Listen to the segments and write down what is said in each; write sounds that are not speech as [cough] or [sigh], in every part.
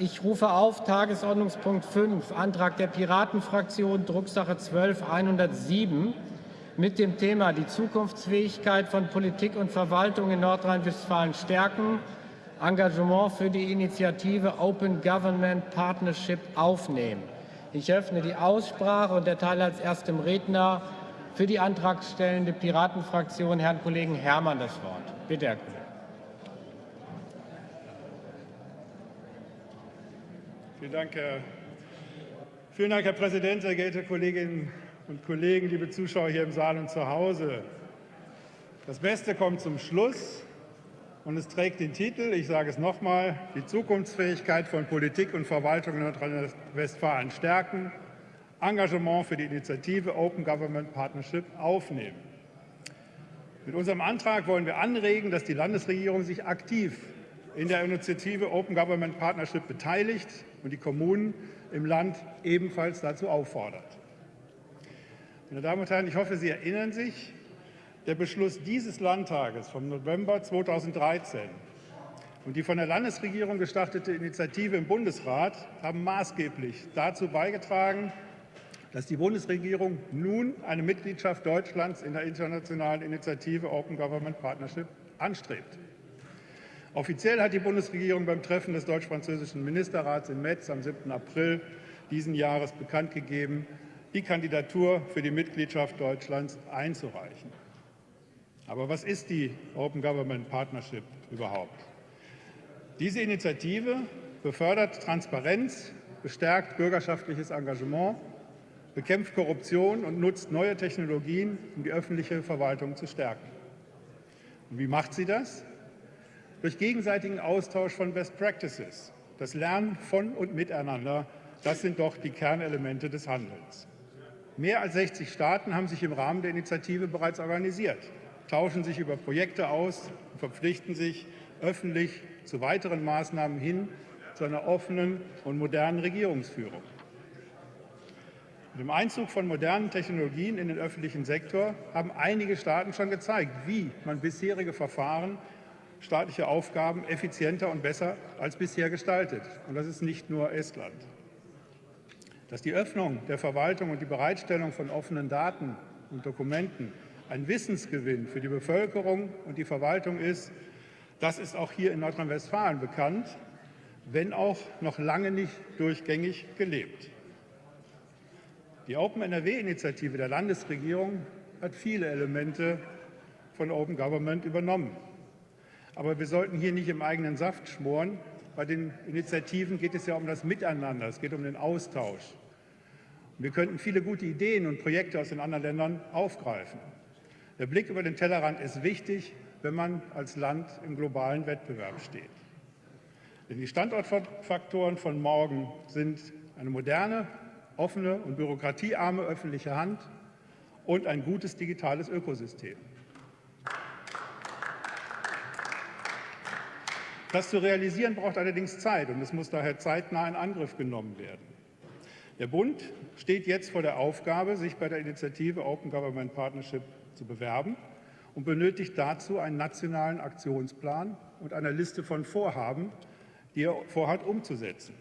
Ich rufe auf Tagesordnungspunkt 5, Antrag der Piratenfraktion, Drucksache 12.107 mit dem Thema die Zukunftsfähigkeit von Politik und Verwaltung in Nordrhein-Westfalen stärken, Engagement für die Initiative Open Government Partnership aufnehmen. Ich öffne die Aussprache und erteile als erstem Redner für die antragstellende Piratenfraktion Herrn Kollegen Herrmann das Wort. Bitte, Herr Kollege. Vielen Dank, Herr, vielen Dank, Herr Präsident, sehr geehrte Kolleginnen und Kollegen, liebe Zuschauer hier im Saal und zu Hause. Das Beste kommt zum Schluss und es trägt den Titel, ich sage es nochmal, die Zukunftsfähigkeit von Politik und Verwaltung in Nordrhein-Westfalen stärken, Engagement für die Initiative Open Government Partnership aufnehmen. Mit unserem Antrag wollen wir anregen, dass die Landesregierung sich aktiv in der Initiative Open Government Partnership beteiligt und die Kommunen im Land ebenfalls dazu auffordert. Meine Damen und Herren, ich hoffe, Sie erinnern sich, der Beschluss dieses Landtages vom November 2013 und die von der Landesregierung gestartete Initiative im Bundesrat haben maßgeblich dazu beigetragen, dass die Bundesregierung nun eine Mitgliedschaft Deutschlands in der internationalen Initiative Open Government Partnership anstrebt. Offiziell hat die Bundesregierung beim Treffen des deutsch-französischen Ministerrats in Metz am 7. April diesen Jahres bekannt gegeben, die Kandidatur für die Mitgliedschaft Deutschlands einzureichen. Aber was ist die Open Government Partnership überhaupt? Diese Initiative befördert Transparenz, bestärkt bürgerschaftliches Engagement, bekämpft Korruption und nutzt neue Technologien, um die öffentliche Verwaltung zu stärken. Und wie macht sie das? Durch gegenseitigen Austausch von Best Practices. Das Lernen von und miteinander, das sind doch die Kernelemente des Handelns. Mehr als 60 Staaten haben sich im Rahmen der Initiative bereits organisiert tauschen sich über Projekte aus und verpflichten sich öffentlich zu weiteren Maßnahmen hin zu einer offenen und modernen Regierungsführung. Mit dem Einzug von modernen Technologien in den öffentlichen Sektor haben einige Staaten schon gezeigt, wie man bisherige Verfahren, staatliche Aufgaben effizienter und besser als bisher gestaltet. Und das ist nicht nur Estland. Dass die Öffnung der Verwaltung und die Bereitstellung von offenen Daten und Dokumenten ein Wissensgewinn für die Bevölkerung und die Verwaltung ist, das ist auch hier in Nordrhein-Westfalen bekannt, wenn auch noch lange nicht durchgängig gelebt. Die Open NRW-Initiative der Landesregierung hat viele Elemente von Open Government übernommen. Aber wir sollten hier nicht im eigenen Saft schmoren. Bei den Initiativen geht es ja um das Miteinander, es geht um den Austausch. Wir könnten viele gute Ideen und Projekte aus den anderen Ländern aufgreifen. Der Blick über den Tellerrand ist wichtig, wenn man als Land im globalen Wettbewerb steht. Denn die Standortfaktoren von morgen sind eine moderne, offene und bürokratiearme öffentliche Hand und ein gutes digitales Ökosystem. Das zu realisieren braucht allerdings Zeit und es muss daher zeitnah in Angriff genommen werden. Der Bund steht jetzt vor der Aufgabe, sich bei der Initiative Open Government Partnership zu bewerben und benötigt dazu einen nationalen Aktionsplan und eine Liste von Vorhaben, die er vorhat umzusetzen.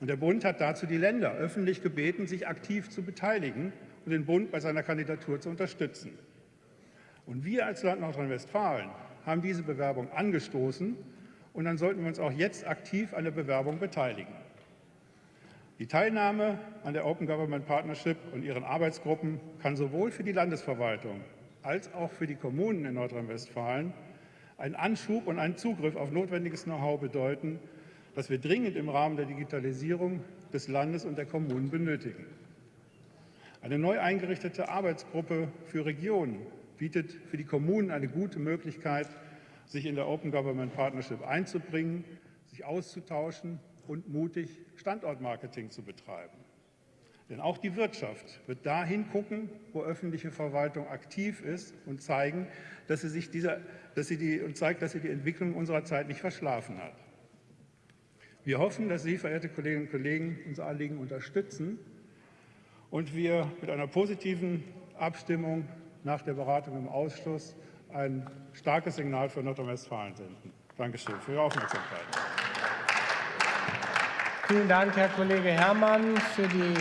Und der Bund hat dazu die Länder öffentlich gebeten, sich aktiv zu beteiligen und den Bund bei seiner Kandidatur zu unterstützen. Und wir als Land Nordrhein-Westfalen haben diese Bewerbung angestoßen und dann sollten wir uns auch jetzt aktiv an der Bewerbung beteiligen. Die Teilnahme an der Open Government Partnership und ihren Arbeitsgruppen kann sowohl für die Landesverwaltung als auch für die Kommunen in Nordrhein-Westfalen einen Anschub und einen Zugriff auf notwendiges Know-how bedeuten, das wir dringend im Rahmen der Digitalisierung des Landes und der Kommunen benötigen. Eine neu eingerichtete Arbeitsgruppe für Regionen bietet für die Kommunen eine gute Möglichkeit, sich in der Open Government Partnership einzubringen, sich auszutauschen und mutig Standortmarketing zu betreiben. Denn auch die Wirtschaft wird dahin gucken, wo öffentliche Verwaltung aktiv ist und zeigen, dass sie, sich dieser, dass sie die, und zeigt, dass sie die Entwicklung unserer Zeit nicht verschlafen hat. Wir hoffen, dass Sie, verehrte Kolleginnen und Kollegen, unser Anliegen unterstützen und wir mit einer positiven Abstimmung nach der Beratung im Ausschuss ein starkes Signal für Nordrhein-Westfalen senden. Dankeschön für Ihre Aufmerksamkeit. Vielen Dank, Herr Kollege Herrmann. Für die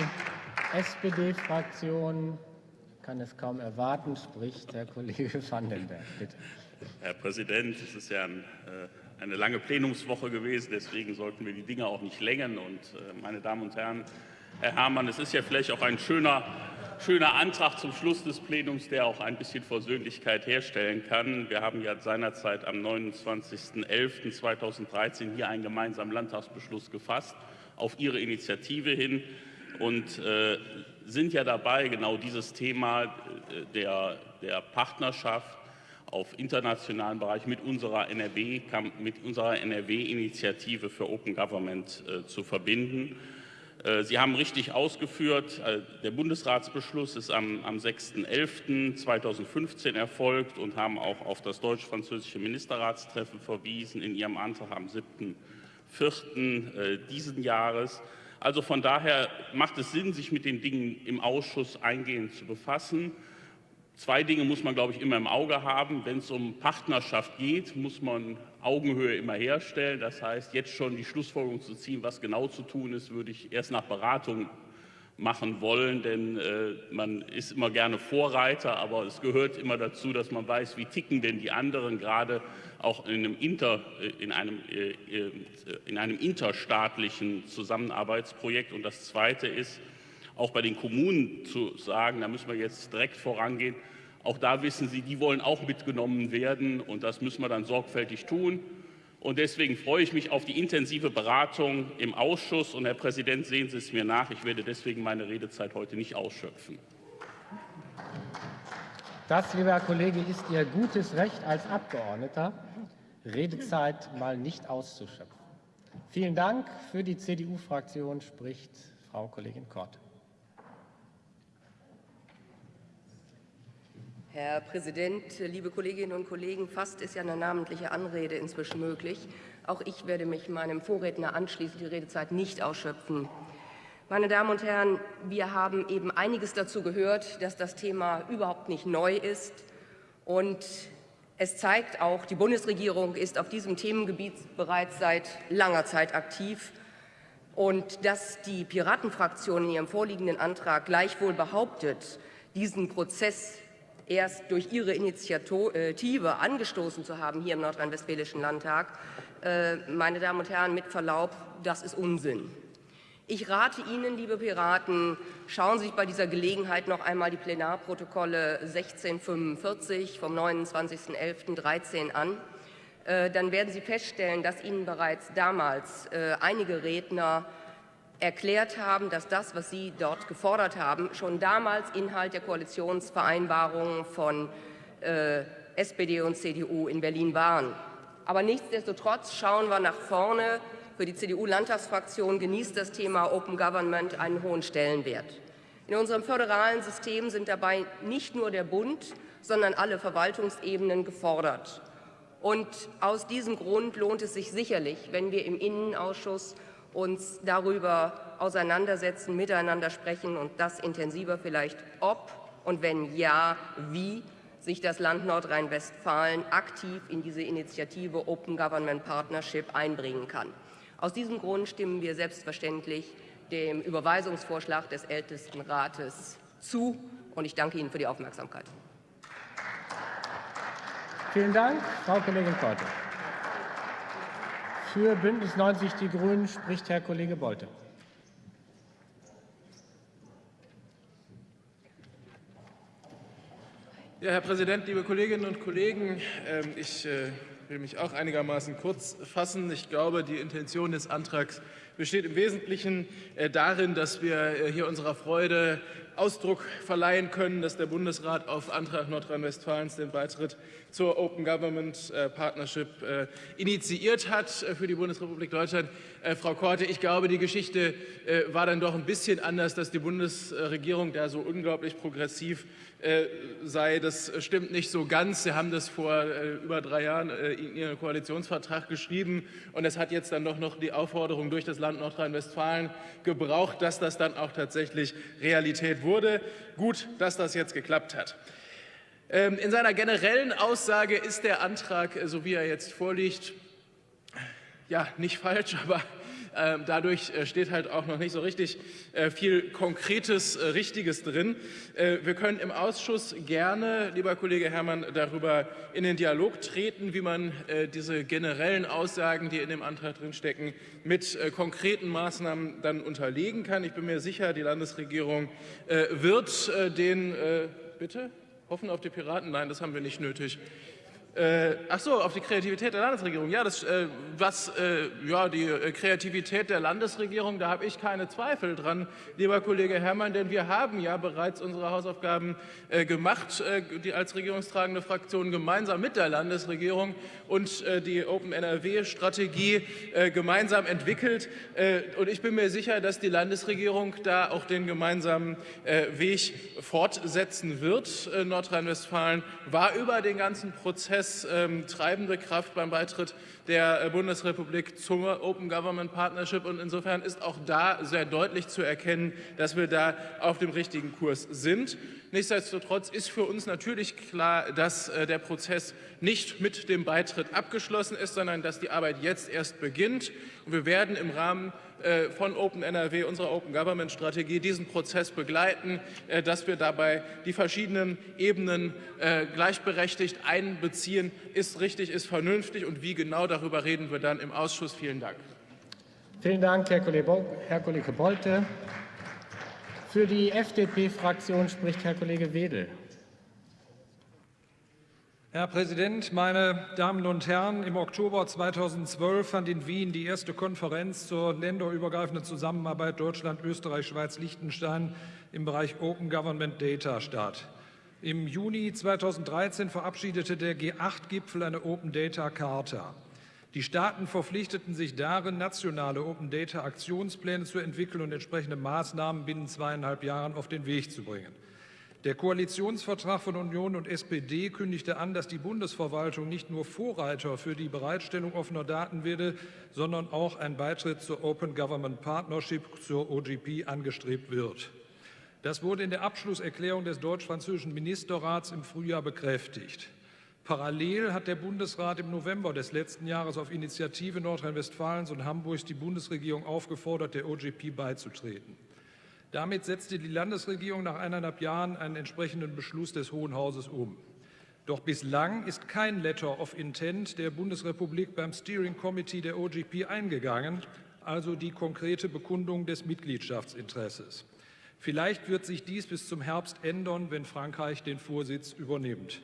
SPD-Fraktion kann es kaum erwarten, spricht Herr Kollege [laughs] Vandenberg. Bitte. Herr Präsident, es ist ja ein, äh, eine lange Plenumswoche gewesen, deswegen sollten wir die Dinge auch nicht längern. Und äh, meine Damen und Herren, Herr Herrmann, es ist ja vielleicht auch ein schöner, schöner Antrag zum Schluss des Plenums, der auch ein bisschen Versöhnlichkeit herstellen kann. Wir haben ja seinerzeit am 29.11.2013 hier einen gemeinsamen Landtagsbeschluss gefasst auf Ihre Initiative hin und äh, sind ja dabei, genau dieses Thema äh, der, der Partnerschaft auf internationalen Bereich mit unserer NRW-Initiative NRW für Open Government äh, zu verbinden. Äh, Sie haben richtig ausgeführt, äh, der Bundesratsbeschluss ist am, am 6.11.2015 erfolgt und haben auch auf das deutsch-französische Ministerratstreffen verwiesen in Ihrem Antrag am 7.4. Äh, diesen Jahres. Also von daher macht es Sinn, sich mit den Dingen im Ausschuss eingehend zu befassen. Zwei Dinge muss man, glaube ich, immer im Auge haben. Wenn es um Partnerschaft geht, muss man Augenhöhe immer herstellen. Das heißt, jetzt schon die Schlussfolgerung zu ziehen, was genau zu tun ist, würde ich erst nach Beratung machen wollen, denn äh, man ist immer gerne Vorreiter, aber es gehört immer dazu, dass man weiß, wie ticken denn die anderen, gerade auch in einem, Inter, äh, in einem, äh, äh, in einem interstaatlichen Zusammenarbeitsprojekt. Und das Zweite ist, auch bei den Kommunen zu sagen, da müssen wir jetzt direkt vorangehen. Auch da wissen Sie, die wollen auch mitgenommen werden und das müssen wir dann sorgfältig tun. Und deswegen freue ich mich auf die intensive Beratung im Ausschuss. Und Herr Präsident, sehen Sie es mir nach, ich werde deswegen meine Redezeit heute nicht ausschöpfen. Das, lieber Herr Kollege, ist Ihr gutes Recht als Abgeordneter, Redezeit mal nicht auszuschöpfen. Vielen Dank. Für die CDU-Fraktion spricht Frau Kollegin Kort. Herr Präsident, liebe Kolleginnen und Kollegen! Fast ist ja eine namentliche Anrede inzwischen möglich. Auch ich werde mich meinem Vorredner anschließen, die Redezeit nicht ausschöpfen. Meine Damen und Herren, wir haben eben einiges dazu gehört, dass das Thema überhaupt nicht neu ist. Und es zeigt auch, die Bundesregierung ist auf diesem Themengebiet bereits seit langer Zeit aktiv. Und dass die Piratenfraktion in ihrem vorliegenden Antrag gleichwohl behauptet, diesen Prozess erst durch Ihre Initiative angestoßen zu haben hier im Nordrhein-Westfälischen Landtag, äh, meine Damen und Herren, mit Verlaub, das ist Unsinn. Ich rate Ihnen, liebe Piraten, schauen Sie sich bei dieser Gelegenheit noch einmal die Plenarprotokolle 1645 vom 29.11.13 an. Äh, dann werden Sie feststellen, dass Ihnen bereits damals äh, einige Redner erklärt haben, dass das, was Sie dort gefordert haben, schon damals Inhalt der Koalitionsvereinbarungen von äh, SPD und CDU in Berlin waren. Aber nichtsdestotrotz schauen wir nach vorne. Für die CDU-Landtagsfraktion genießt das Thema Open Government einen hohen Stellenwert. In unserem föderalen System sind dabei nicht nur der Bund, sondern alle Verwaltungsebenen gefordert. Und aus diesem Grund lohnt es sich sicherlich, wenn wir im Innenausschuss uns darüber auseinandersetzen, miteinander sprechen und das intensiver vielleicht, ob und wenn ja, wie sich das Land Nordrhein-Westfalen aktiv in diese Initiative Open Government Partnership einbringen kann. Aus diesem Grund stimmen wir selbstverständlich dem Überweisungsvorschlag des Ältestenrates zu. Und ich danke Ihnen für die Aufmerksamkeit. Vielen Dank, Frau Kollegin Korte. Für Bündnis 90 Die Grünen spricht Herr Kollege Bolte. Ja, Herr Präsident, liebe Kolleginnen und Kollegen! Ähm, ich äh, will mich auch einigermaßen kurz fassen. Ich glaube, die Intention des Antrags besteht im Wesentlichen äh, darin, dass wir äh, hier unserer Freude Ausdruck verleihen können, dass der Bundesrat auf Antrag Nordrhein-Westfalens den Beitritt zur Open Government äh, Partnership initiiert hat für die Bundesrepublik Deutschland. Frau Korte, ich glaube, die Geschichte war dann doch ein bisschen anders, dass die Bundesregierung da so unglaublich progressiv sei. Das stimmt nicht so ganz. Sie haben das vor über drei Jahren in Ihren Koalitionsvertrag geschrieben und es hat jetzt dann doch noch die Aufforderung durch das Land Nordrhein-Westfalen gebraucht, dass das dann auch tatsächlich Realität wurde. Gut, dass das jetzt geklappt hat. Ähm, in seiner generellen Aussage ist der Antrag, äh, so wie er jetzt vorliegt, ja, nicht falsch, [laughs] aber dadurch äh, steht halt auch noch nicht so richtig äh, viel Konkretes, äh, Richtiges drin. Wir können im Ausschuss gerne, lieber Kollege Herrmann, darüber in den Dialog treten, wie man diese generellen Aussagen, die in dem Antrag drinstecken, mit konkreten Maßnahmen dann unterlegen kann. Ich bin mir sicher, die Landesregierung wird den, bitte? Hoffen auf die Piraten? Nein, das haben wir nicht nötig. Äh, ach so, auf die Kreativität der Landesregierung. Ja, das, äh, was, äh, ja, die äh, Kreativität der Landesregierung, da habe ich keine Zweifel dran, lieber Kollege Herrmann, denn wir haben ja bereits unsere Hausaufgaben äh, gemacht, äh, die als regierungstragende Fraktion gemeinsam mit der Landesregierung und die Open NRW-Strategie gemeinsam entwickelt. und ich bin mir sicher, dass die Landesregierung da auch den gemeinsamen Weg fortsetzen wird. Nordrhein-Westfalen war über den ganzen Prozess Prozess ähm, treibende Kraft beim Beitritt der äh, Bundesrepublik zur Open Government Partnership. Und insofern ist auch da sehr deutlich zu erkennen, dass wir da auf dem richtigen Kurs sind. Nichtsdestotrotz ist für uns natürlich klar, dass äh, der Prozess nicht mit dem Beitritt abgeschlossen ist, sondern dass die Arbeit jetzt erst beginnt. Und wir werden im Rahmen von Open NRW, unserer Open Government Strategie, diesen Prozess begleiten, dass wir dabei die verschiedenen Ebenen gleichberechtigt einbeziehen, ist richtig, ist vernünftig und wie genau Darüber reden wir dann im Ausschuss. Vielen Dank. Vielen Dank, Herr Kollege Bolte. Für die FDP-Fraktion spricht Herr Kollege Wedel. Herr Präsident, meine Damen und Herren! Im Oktober 2012 fand in Wien die erste Konferenz zur länderübergreifenden Zusammenarbeit Deutschland, Österreich, Schweiz, Liechtenstein im Bereich Open Government Data statt. Im Juni 2013 verabschiedete der G8-Gipfel eine Open Data Charta. Die Staaten verpflichteten sich darin, nationale Open Data Aktionspläne zu entwickeln und entsprechende Maßnahmen binnen zweieinhalb Jahren auf den Weg zu bringen. Der Koalitionsvertrag von Union und SPD kündigte an, dass die Bundesverwaltung nicht nur Vorreiter für die Bereitstellung offener Daten werde, sondern auch ein Beitritt zur Open Government Partnership, zur OGP, angestrebt wird. Das wurde in der Abschlusserklärung des deutsch-französischen Ministerrats im Frühjahr bekräftigt. Parallel hat der Bundesrat im November des letzten Jahres auf Initiative Nordrhein-Westfalens und Hamburgs die Bundesregierung aufgefordert, der OGP beizutreten. Damit setzte die Landesregierung nach eineinhalb Jahren einen entsprechenden Beschluss des Hohen Hauses um. Doch bislang ist kein Letter of Intent der Bundesrepublik beim Steering Committee der OGP eingegangen, also die konkrete Bekundung des Mitgliedschaftsinteresses. Vielleicht wird sich dies bis zum Herbst ändern, wenn Frankreich den Vorsitz übernimmt.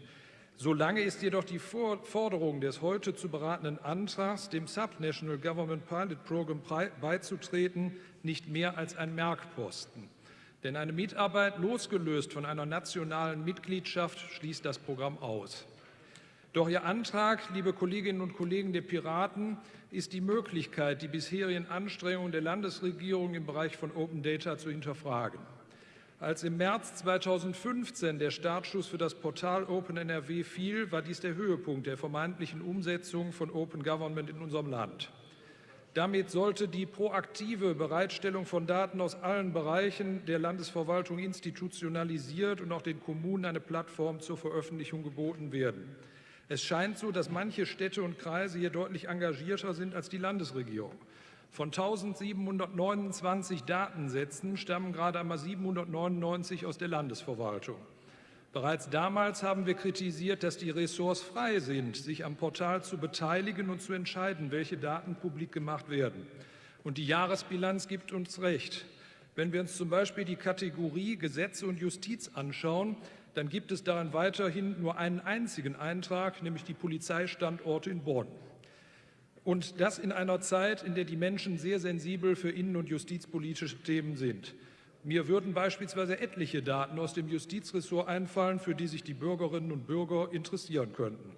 Solange ist jedoch die Forderung des heute zu beratenden Antrags, dem Subnational Government Pilot Program beizutreten, nicht mehr als ein Merkposten. Denn eine Mitarbeit losgelöst von einer nationalen Mitgliedschaft schließt das Programm aus. Doch Ihr Antrag, liebe Kolleginnen und Kollegen der Piraten, ist die Möglichkeit, die bisherigen Anstrengungen der Landesregierung im Bereich von Open Data zu hinterfragen. Als im März 2015 der Startschuss für das Portal Open NRW fiel, war dies der Höhepunkt der vermeintlichen Umsetzung von Open Government in unserem Land. Damit sollte die proaktive Bereitstellung von Daten aus allen Bereichen der Landesverwaltung institutionalisiert und auch den Kommunen eine Plattform zur Veröffentlichung geboten werden. Es scheint so, dass manche Städte und Kreise hier deutlich engagierter sind als die Landesregierung. Von 1729 Datensätzen stammen gerade einmal 799 aus der Landesverwaltung. Bereits damals haben wir kritisiert, dass die Ressorts frei sind, sich am Portal zu beteiligen und zu entscheiden, welche Daten publik gemacht werden. Und die Jahresbilanz gibt uns recht. Wenn wir uns zum Beispiel die Kategorie Gesetze und Justiz anschauen, dann gibt es darin weiterhin nur einen einzigen Eintrag, nämlich die Polizeistandorte in Bonn. Und das in einer Zeit, in der die Menschen sehr sensibel für innen- und justizpolitische Themen sind. Mir würden beispielsweise etliche Daten aus dem Justizressort einfallen, für die sich die Bürgerinnen und Bürger interessieren könnten.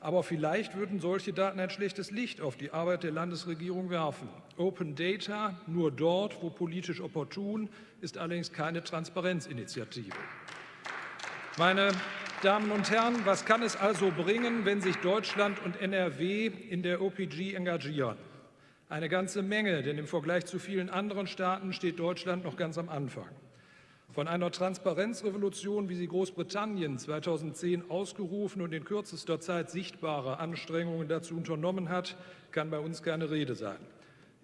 Aber vielleicht würden solche Daten ein schlechtes Licht auf die Arbeit der Landesregierung werfen. Open Data nur dort, wo politisch opportun, ist allerdings keine Transparenzinitiative. Meine Damen und Herren, was kann es also bringen, wenn sich Deutschland und NRW in der OPG engagieren? Eine ganze Menge, denn im Vergleich zu vielen anderen Staaten steht Deutschland noch ganz am Anfang. Von einer Transparenzrevolution, wie sie Großbritannien 2010 ausgerufen und in kürzester Zeit sichtbare Anstrengungen dazu unternommen hat, kann bei uns keine Rede sein.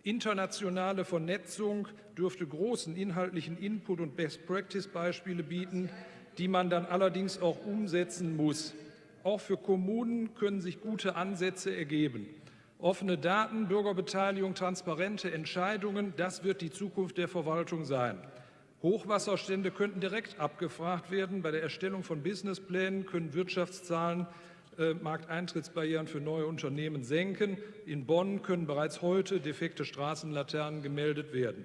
Internationale Vernetzung dürfte großen inhaltlichen Input und Best-Practice-Beispiele bieten, die man dann allerdings auch umsetzen muss. Auch für Kommunen können sich gute Ansätze ergeben. Offene Daten, Bürgerbeteiligung, transparente Entscheidungen, das wird die Zukunft der Verwaltung sein. Hochwasserstände könnten direkt abgefragt werden. Bei der Erstellung von Businessplänen können Wirtschaftszahlen äh, Markteintrittsbarrieren für neue Unternehmen senken. In Bonn können bereits heute defekte Straßenlaternen gemeldet werden.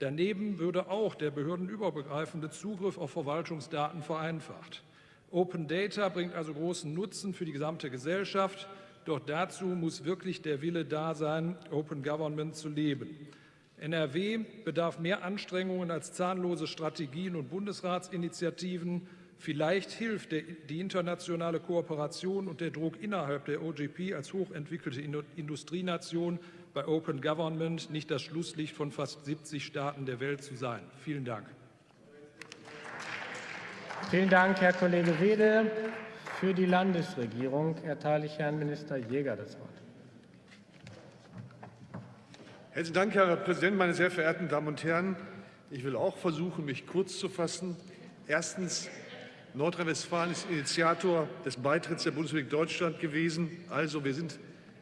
Daneben würde auch der behördenübergreifende Zugriff auf Verwaltungsdaten vereinfacht. Open Data bringt also großen Nutzen für die gesamte Gesellschaft. Doch dazu muss wirklich der Wille da sein, Open Government zu leben. NRW bedarf mehr Anstrengungen als zahnlose Strategien und Bundesratsinitiativen. Vielleicht hilft die internationale Kooperation und der Druck innerhalb der OGP als hochentwickelte Industrienation bei Open Government nicht das Schlusslicht von fast 70 Staaten der Welt zu sein. Vielen Dank. Vielen Dank, Herr Kollege Wede. Für die Landesregierung erteile ich Herrn Minister Jäger das Wort. Herzlichen Dank, Herr Präsident, meine sehr verehrten Damen und Herren. Ich will auch versuchen, mich kurz zu fassen. Erstens. Nordrhein-Westfalen ist Initiator des Beitritts der Bundesrepublik Deutschland gewesen. Also wir sind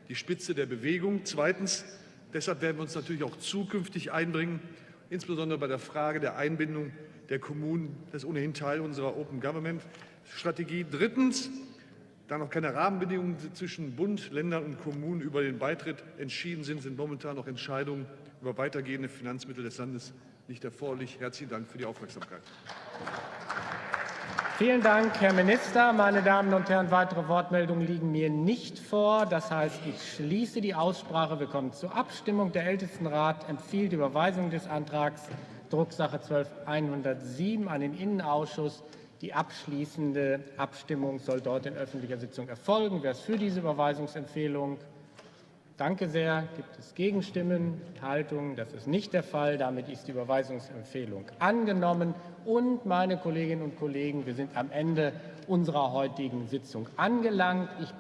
die Spitze der Bewegung. Zweitens. Deshalb werden wir uns natürlich auch zukünftig einbringen, insbesondere bei der Frage der Einbindung der Kommunen. Das ist ohnehin Teil unserer Open Government Strategie. Drittens. Da noch keine Rahmenbedingungen zwischen Bund, Ländern und Kommunen über den Beitritt entschieden sind, sind momentan noch Entscheidungen über weitergehende Finanzmittel des Landes nicht erforderlich. Herzlichen Dank für die Aufmerksamkeit. Vielen Dank, Herr Minister. Meine Damen und Herren, weitere Wortmeldungen liegen mir nicht vor. Das heißt, ich schließe die Aussprache. Wir kommen zur Abstimmung. Der Ältestenrat empfiehlt die Überweisung des Antrags Drucksache 12.107 an den Innenausschuss. Die abschließende Abstimmung soll dort in öffentlicher Sitzung erfolgen. Wer ist für diese Überweisungsempfehlung? Danke sehr. Gibt es Gegenstimmen, Enthaltungen? Das ist nicht der Fall. Damit ist die Überweisungsempfehlung angenommen. Und, meine Kolleginnen und Kollegen, wir sind am Ende unserer heutigen Sitzung angelangt. Ich